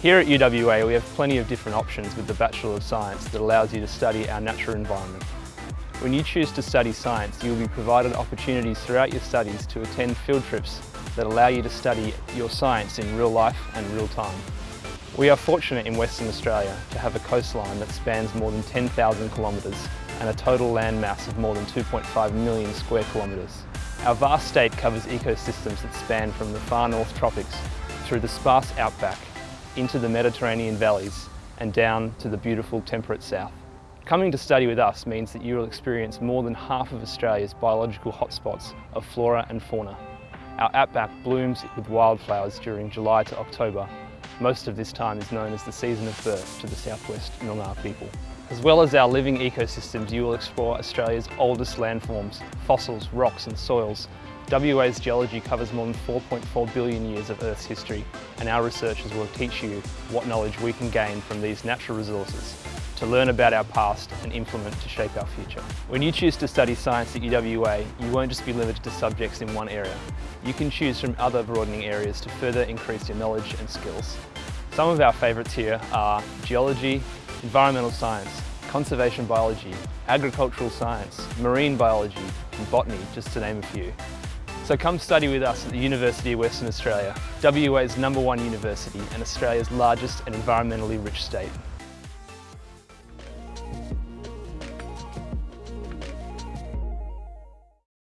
Here at UWA we have plenty of different options with the Bachelor of Science that allows you to study our natural environment. When you choose to study science, you will be provided opportunities throughout your studies to attend field trips that allow you to study your science in real life and real time. We are fortunate in Western Australia to have a coastline that spans more than 10,000 kilometres and a total land mass of more than 2.5 million square kilometres. Our vast state covers ecosystems that span from the far north tropics through the sparse outback into the Mediterranean valleys and down to the beautiful temperate south. Coming to study with us means that you will experience more than half of Australia's biological hotspots of flora and fauna. Our outback blooms with wildflowers during July to October. Most of this time is known as the season of birth to the southwest Noongar people. As well as our living ecosystems, you will explore Australia's oldest landforms, fossils, rocks and soils, WA's geology covers more than 4.4 billion years of Earth's history and our researchers will teach you what knowledge we can gain from these natural resources to learn about our past and implement to shape our future. When you choose to study science at UWA, you won't just be limited to subjects in one area. You can choose from other broadening areas to further increase your knowledge and skills. Some of our favourites here are geology, environmental science, conservation biology, agricultural science, marine biology and botany, just to name a few. So come study with us at the University of Western Australia, WA's number one university and Australia's largest and environmentally rich state.